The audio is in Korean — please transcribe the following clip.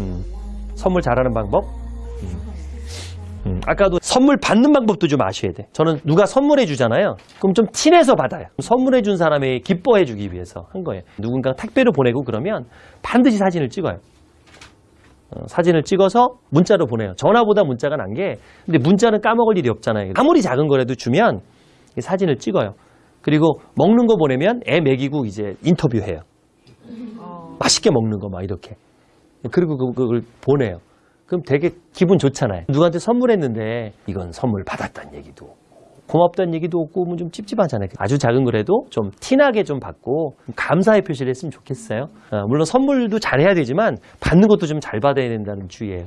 음, 선물 잘하는 방법. 음. 음, 아까도 선물 받는 방법도 좀 아셔야 돼. 저는 누가 선물해 주잖아요. 그럼 좀 티내서 받아요. 선물해 준 사람이 기뻐해 주기 위해서 한 거예요. 누군가 택배로 보내고 그러면 반드시 사진을 찍어요. 어, 사진을 찍어서 문자로 보내요. 전화보다 문자가 난 게, 근데 문자는 까먹을 일이 없잖아요. 아무리 작은 거라도 주면 이 사진을 찍어요. 그리고 먹는 거 보내면 애 먹이고 이제 인터뷰해요. 맛있게 먹는 거 막 이렇게. 그리고 그- 그걸 보내요. 그럼 되게 기분 좋잖아요. 누구한테 선물했는데 이건 선물 받았다는 얘기도 고맙다는 얘기도 없고 뭐좀 찝찝하잖아요. 아주 작은 거라도 좀 티나게 좀 받고 감사의 표시를 했으면 좋겠어요. 어, 물론 선물도 잘해야 되지만 받는 것도 좀 잘 받아야 된다는 주의예요.